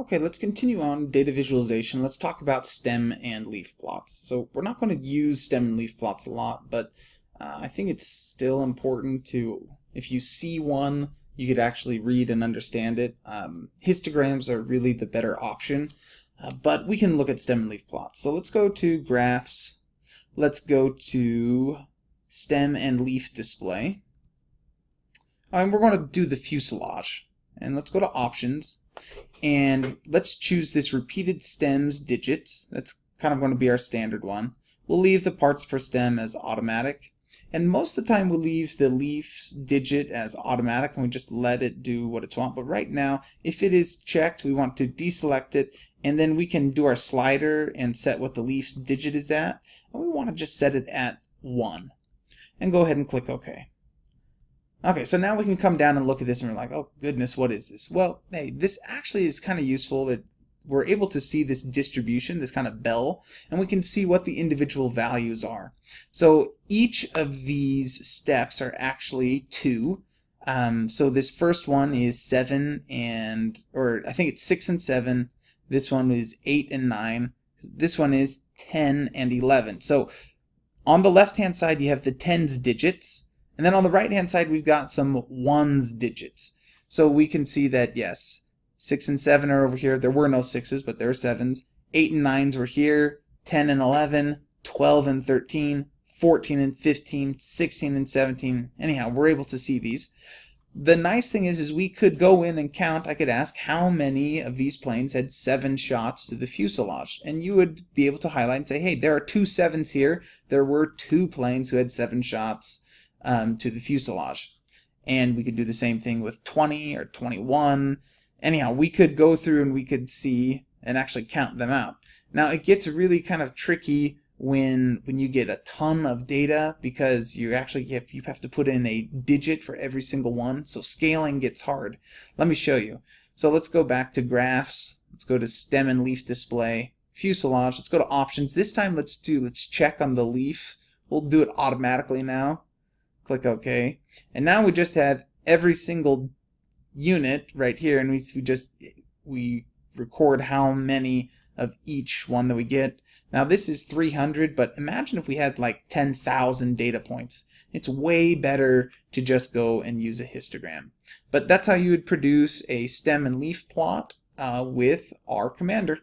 Okay, let's continue on data visualization. Let's talk about stem and leaf plots. So we're not going to use stem and leaf plots a lot, but uh, I think it's still important to, if you see one, you could actually read and understand it. Um, histograms are really the better option, uh, but we can look at stem and leaf plots. So let's go to graphs. Let's go to stem and leaf display. And we're going to do the fuselage. And let's go to options and let's choose this repeated stems digits. That's kind of going to be our standard one. We'll leave the parts per stem as automatic. And most of the time we'll leave the leaves digit as automatic and we just let it do what it's want. But right now, if it is checked, we want to deselect it and then we can do our slider and set what the leaf's digit is at. And we want to just set it at 1. And go ahead and click OK. Okay, so now we can come down and look at this and we're like, oh goodness, what is this? Well, hey, this actually is kind of useful that we're able to see this distribution, this kind of bell, and we can see what the individual values are. So each of these steps are actually two. Um, so this first one is seven and, or I think it's six and seven. This one is eight and nine. This one is 10 and 11. So on the left-hand side, you have the tens digits and then on the right hand side, we've got some ones digits. So we can see that, yes, 6 and 7 are over here. There were no 6s, but there are 7s. 8 and 9s were here. 10 and 11, 12 and 13, 14 and 15, 16 and 17. Anyhow, we're able to see these. The nice thing is, is we could go in and count. I could ask how many of these planes had seven shots to the fuselage. And you would be able to highlight and say, hey, there are two sevens here. There were two planes who had seven shots um, to the fuselage. And we could do the same thing with 20 or 21. Anyhow, we could go through and we could see and actually count them out. Now it gets really kind of tricky when when you get a ton of data because you actually have, you have to put in a digit for every single one. So scaling gets hard. Let me show you. So let's go back to graphs. Let's go to stem and leaf display, fuselage. Let's go to options. This time let's do let's check on the leaf. We'll do it automatically now. Click OK. And now we just have every single unit right here, and we, we just we record how many of each one that we get. Now this is 300, but imagine if we had like 10,000 data points. It's way better to just go and use a histogram. But that's how you would produce a stem and leaf plot uh, with R Commander.